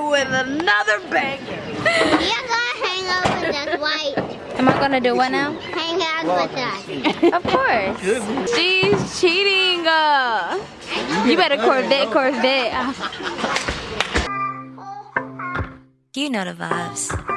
here with another banger. You're gonna hang out with us, white. Am I gonna do what now? Hang out with us. Of course. She's cheating. Uh, you better Corvette, Corvette. You know the vibes.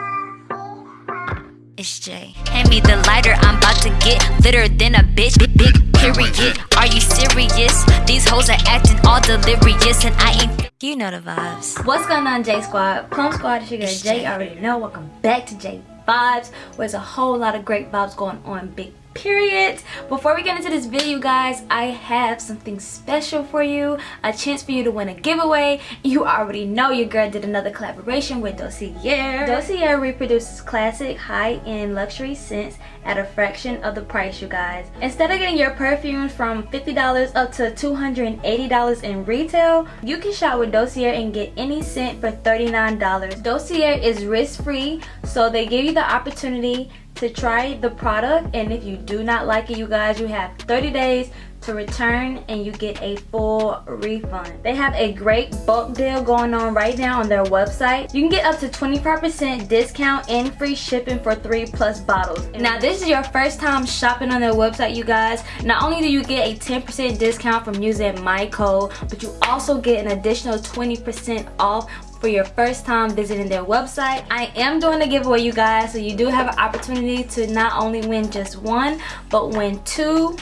It's Jay. Hand me the lighter, I'm about to get litter than a bitch. Big, big period. Are you serious? These hoes are acting all delirious, and I ain't. You know the vibes. What's going on, J Squad? Plum Squad, Sugar J already know. Welcome back to J Vibes. Where there's a whole lot of great vibes going on. Big period. Before we get into this video guys i have something special for you. A chance for you to win a giveaway. You already know your girl did another collaboration with dossier. Dossier reproduces classic high-end luxury scents at a fraction of the price you guys. Instead of getting your perfume from 50 dollars up to 280 dollars in retail you can shop with dossier and get any scent for 39 dollars. Dossier is risk-free so they give you the opportunity to try the product and if you do not like it you guys you have 30 days to return and you get a full refund. They have a great bulk deal going on right now on their website. You can get up to 25% discount and free shipping for three plus bottles. Now this is your first time shopping on their website you guys. Not only do you get a 10% discount from using my code but you also get an additional 20% off for your first time visiting their website. I am doing a giveaway you guys so you do have an opportunity to not only win just one but win two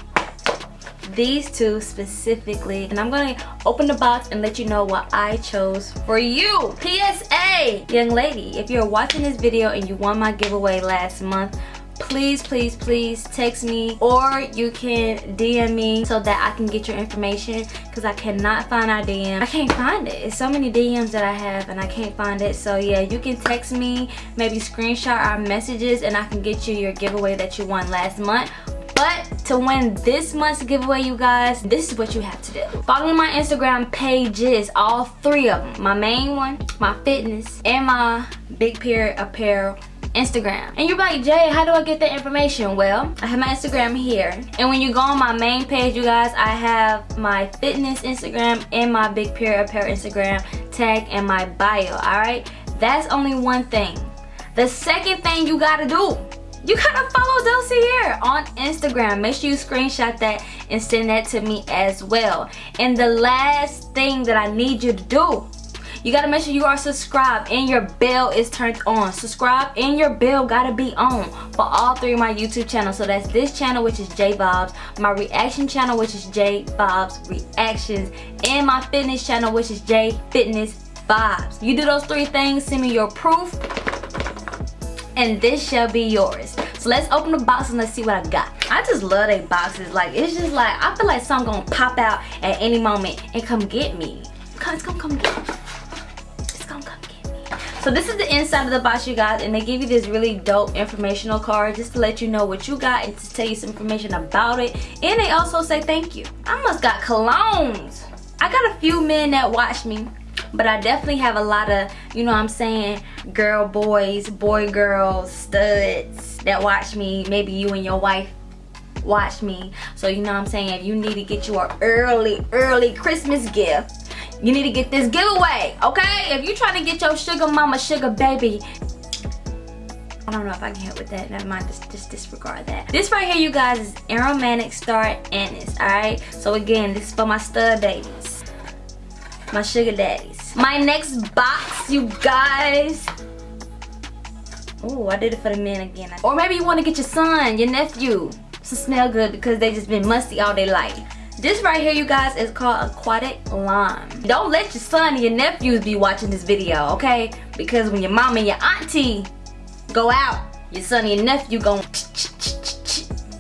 these two specifically and I'm gonna open the box and let you know what I chose for you PSA young lady if you're watching this video and you won my giveaway last month please please please text me or you can dm me so that i can get your information because i cannot find our dm i can't find it. It's so many dms that i have and i can't find it. So yeah you can text me maybe screenshot our messages and i can get you your giveaway that you won last month. But to win this month's giveaway you guys this is what you have to do. Follow my instagram pages all three of them my main one my fitness and my big period apparel Instagram. And you're like, Jay, how do I get that information? Well, I have my Instagram here. And when you go on my main page, you guys, I have my fitness Instagram and my Big Period Apparel Instagram tag and my bio, alright? That's only one thing. The second thing you gotta do, you gotta follow Dossier on Instagram. Make sure you screenshot that and send that to me as well. And the last thing that I need you to do you gotta make sure you are subscribed and your bell is turned on subscribe and your bell gotta be on for all three of my youtube channels so that's this channel which is j bobs my reaction channel which is j bobs reactions and my fitness channel which is j fitness vibes you do those three things send me your proof and this shall be yours so let's open the box and let's see what I got. I just love they boxes. Like, it's just like, I feel like something gonna pop out at any moment and come get me. It's gonna come get me so this is the inside of the box you guys and they give you this really dope informational card just to let you know what you got and to tell you some information about it and they also say thank you i must got colognes i got a few men that watch me but I definitely have a lot of, you know what I'm saying, girl boys, boy girls, studs that watch me. Maybe you and your wife watch me. So you know what I'm saying, if you need to get you an early, early Christmas gift, you need to get this giveaway, okay? If you're trying to get your sugar mama, sugar baby, I don't know if I can help with that. Never mind, just, just disregard that. This right here, you guys, is Aromatic Star Anise, alright? So again, this is for my stud babies. My sugar daddies. My next box, you guys. Oh, I did it for the men again. Or maybe you want to get your son, your nephew to smell good because they just been musty all their life. This right here, you guys, is called Aquatic Lime. Don't let your son and your nephews be watching this video, okay? Because when your mom and your auntie go out, your son and your nephew going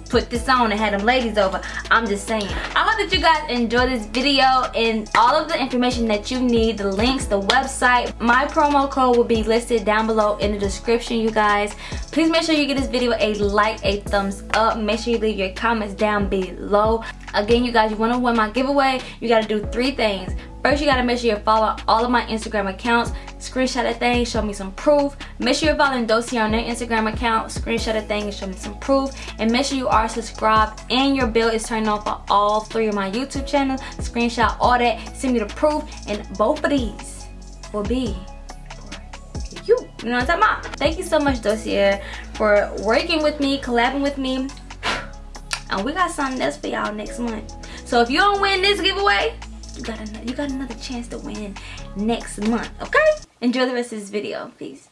put this on and had them ladies over. I'm just saying. I hope that you guys enjoy this video and all of the information that you need, the links, the website. My promo code will be listed down below in the description, you guys. Please make sure you give this video a like, a thumbs up. Make sure you leave your comments down below. Again, you guys, you want to win my giveaway, you got to do three things. First, you gotta make sure you follow all of my Instagram accounts. Screenshot a thing, show me some proof. Make sure you're following Dossier on their Instagram account. Screenshot a thing and show me some proof. And make sure you are subscribed and your bell is turned on for all three of my YouTube channels. Screenshot all that, send me the proof, and both of these will be you. You know what I'm talking about? Thank you so much, Dossier, for working with me, collabing with me. And we got something else for y'all next month. So if you don't win this giveaway, you got another, you got another chance to win next month, okay? Enjoy the rest of this video. Peace.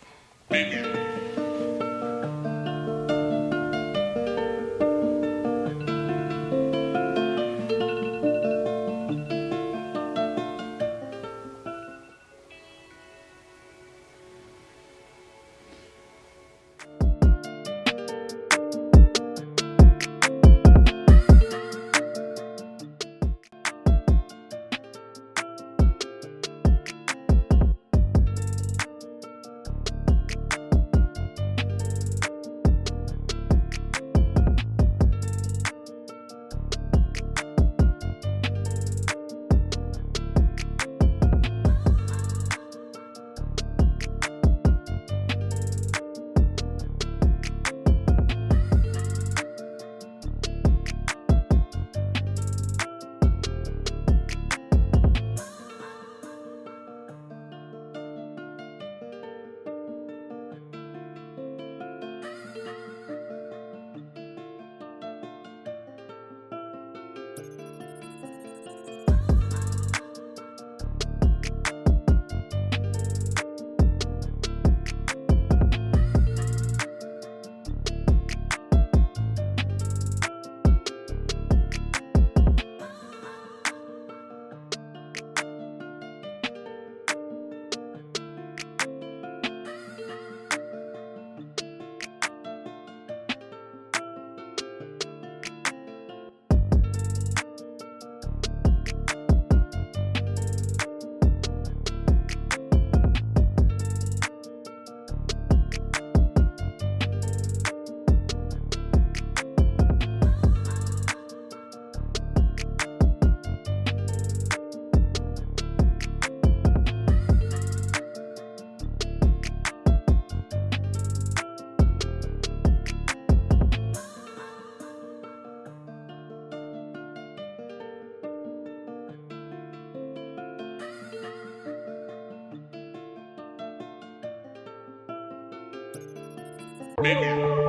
Maybe.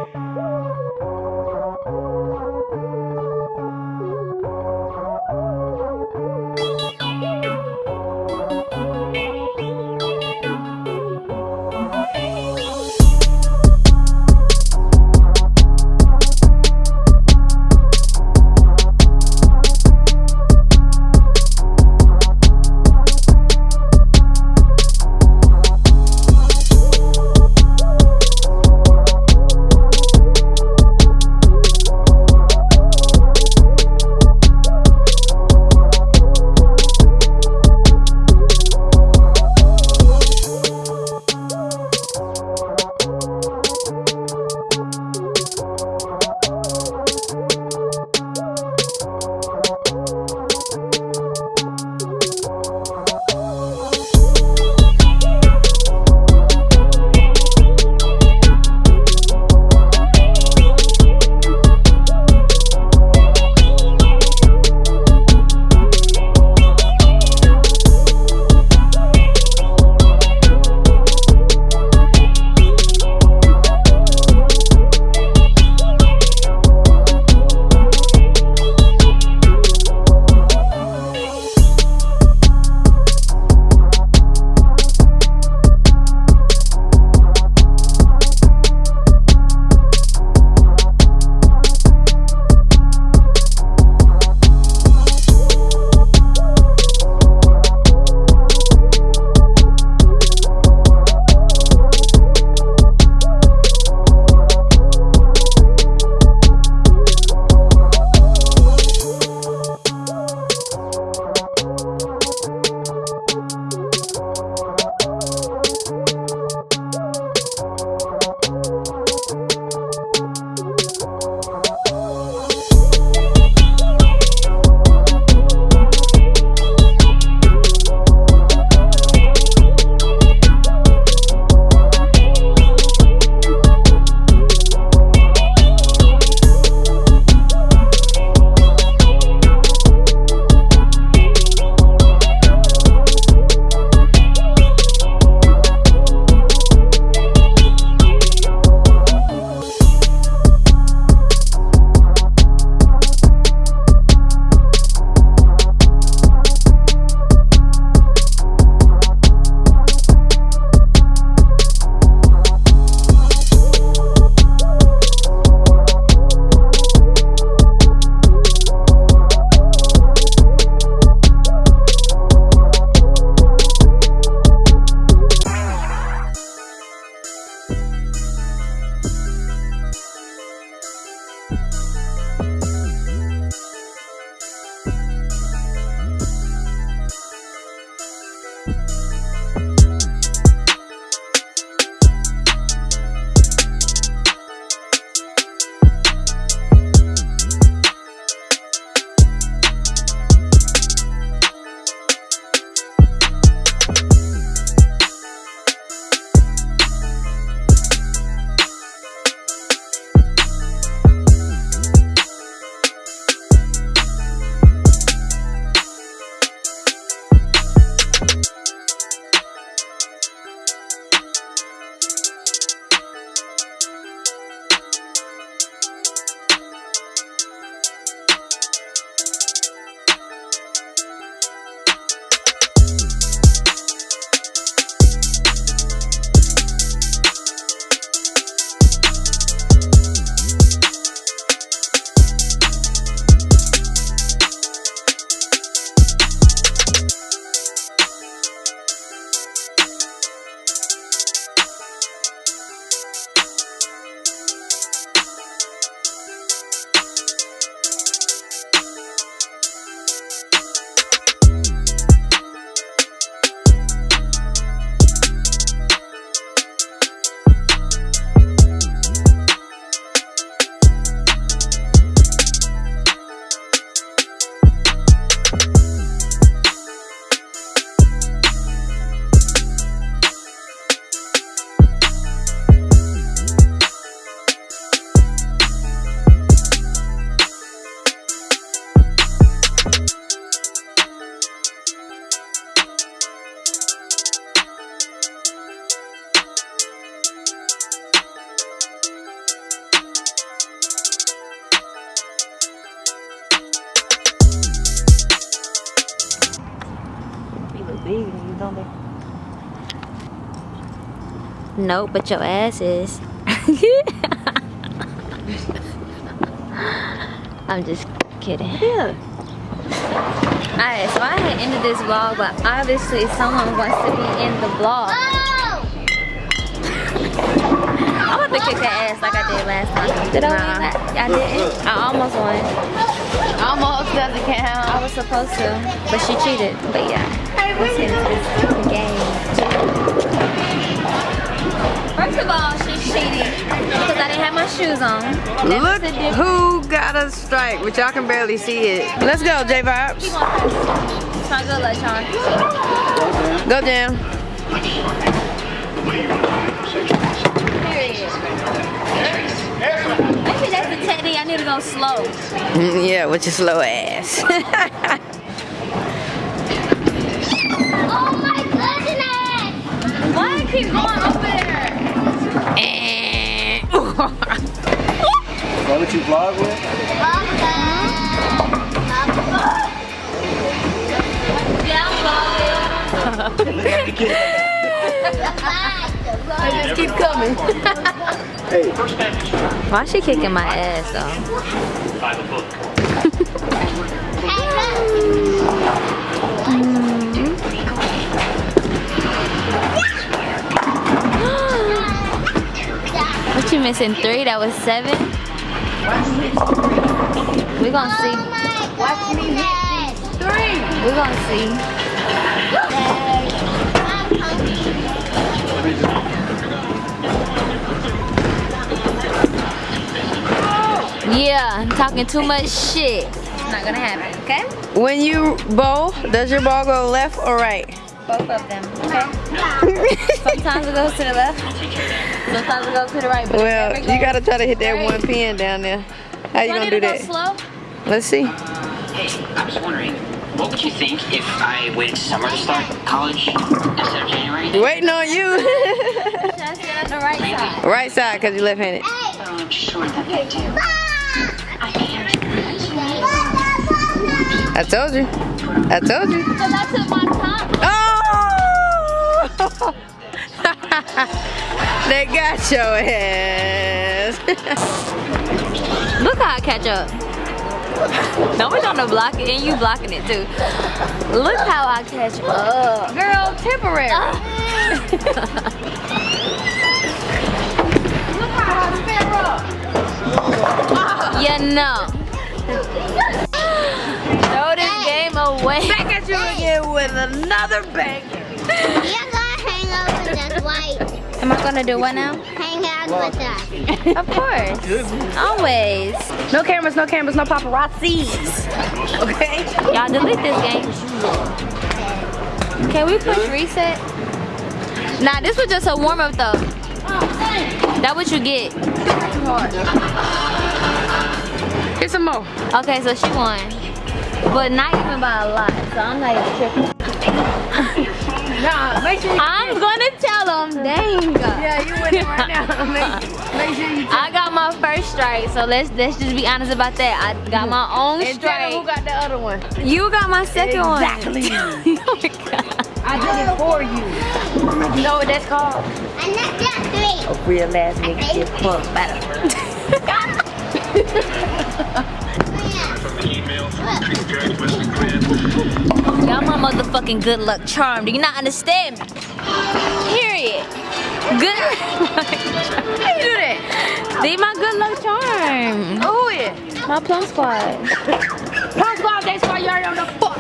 Nope, but your ass is. I'm just kidding. Yeah. Alright, so I had ended this vlog, but obviously someone wants to be in the vlog. Oh! I'm about to kick her ass like I did last time. Did I win Nah. that? I didn't. I almost won. Almost doesn't count. I was supposed to, but she cheated. But yeah, of all, she's cheating because I didn't have my shoes on. That Look who got a strike, but y'all can barely see it. Let's go, J Vibes. It's my good luck. Go down. Maybe that's the technique. I need to go slow. Yeah, with your slow ass. Oh my goodness! Why I keep going over there? Is that what you vlog with? Yeah, I'm just keep coming. Hey, Why she kicking my ass though? What you missing? Three? That was seven? We're gonna see. Oh We're gonna see. Yeah, I'm talking too much shit. It's not gonna happen, okay? When you bowl, does your ball go left or right? Both of them, okay? Sometimes it goes to the left, sometimes it goes to the right. But Well, never you gotta try to hit that straight. one pin down there. How you Do I gonna do to go that? slow? Let's see. Hey, I was wondering, what would you think if I waited summer to start college instead of January? Waiting on you. Should I sit on the right side? right side, cause you're left-handed. Oh, I'm sure that they do. I can't. I told you. I told you. Because I took my time. Oh! they got your ass. Look how I catch up. No one trying to block it, and you blocking it too. Look how I catch up. Girl, temporary. Uh. You know. Throw this game away. Back at you again with another bang. You're gonna hang out with us white. Am I gonna do what now? Hang out with us. Of course. Always. No cameras, no cameras, no paparazzis. Okay? Y'all delete this game. Can we push reset? Nah, this was just a warm up though. That what you get. Get some more. Okay, so she won. But not even by a lot, so I'm not even tripping. Nah, make sure you, I'm gonna tell them, dang. yeah, you winning right now. make, make sure you I got my first strike, so let's let's just be honest about that. I got my own and tell them who got the other one. You got my second Exactly. one. oh my god. I did it for you. You know what that's called? And that's just three. A real ass nigga get fucked better. Y'all my motherfucking good luck charm. Do you not understand me? Period. Good. How you do that? They my good luck charm. Who oh, is? My plum squad. Punk squad, that's why you're on the fuck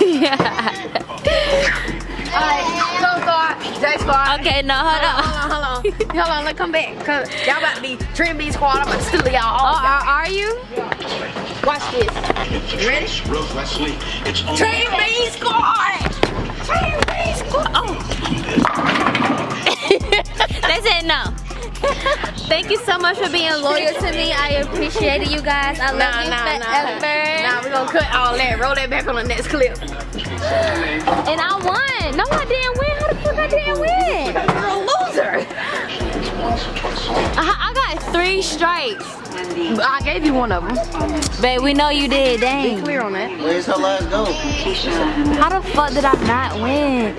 yeah. Alright, go squad, J squad. Okay, no, hold on. Hold on, hold on. Hold on, let's come back. Cause y'all about to be Trim B squad. I'm about to steal y'all Oh, uh, are, are you? Watch this. You ready? Trim B squad. Trim B squad. Oh. They said no. Thank you so much for being loyal to me. I appreciate it, you guys. I love Nah, you nah, nah. forever. Nah, we're gonna cut all that. Roll that back on the next clip. And I won. No, I didn't win. How the fuck I didn't win? You're a loser. I, I got three strikes. I gave you one of them. Babe, we know you did. Dang. Clear on that. Where's her last go? How the fuck did I not win?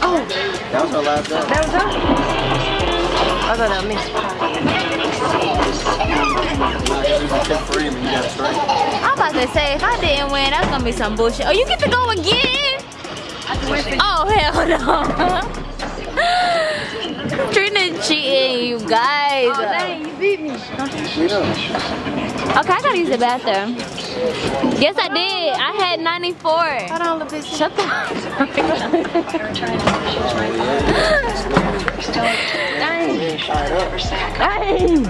Oh. That was her last day. That was her? I thought that was me. Tip three and then you got straight. I'm about to say, if I didn't win, that's gonna be some bullshit. Oh, you get to go again? Oh, hell no. Trina cheating, you guys. Oh, dang, you beat me. You know. Okay, I gotta use the bathroom. Yes, I did. I had 94. Hold on, little bitch. Shut the Dang.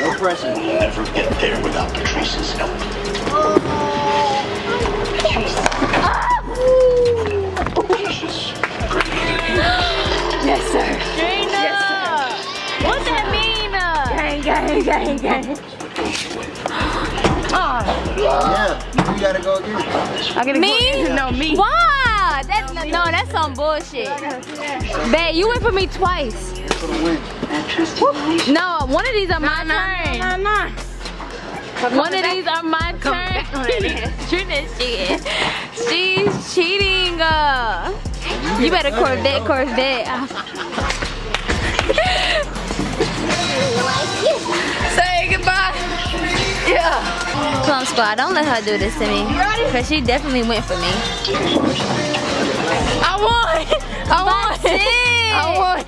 No pressure. never get there without Patrice's help. Yes, sir. Trina! What's that mean? Uh? Gang, gang, gang, gang. Yeah, you gotta go again. I gotta Me? Go, no, me. Why? That, no, that's some bullshit. Babe, you went for me twice. For the win. No, one of these are my turn. Nah, nah. One of these are my turn. Trina's cheating. She's cheating. Uh, you better Corvette, Corvette. Plum Squad, don't let her do this to me. Cause she definitely went for me. I won. I won. I won.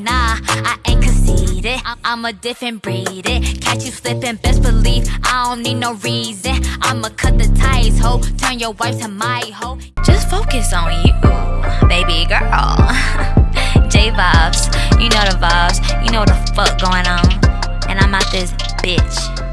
Nah, I ain't conceited. I- I'm a different breed. It. Catch you slipping, best believe I don't need no reason. I'ma cut the ties, ho. Turn your wife to my hoe. Just focus on you, baby girl. J vibes, you know the vibes. You know what the fuck going on. And I'm out this bitch.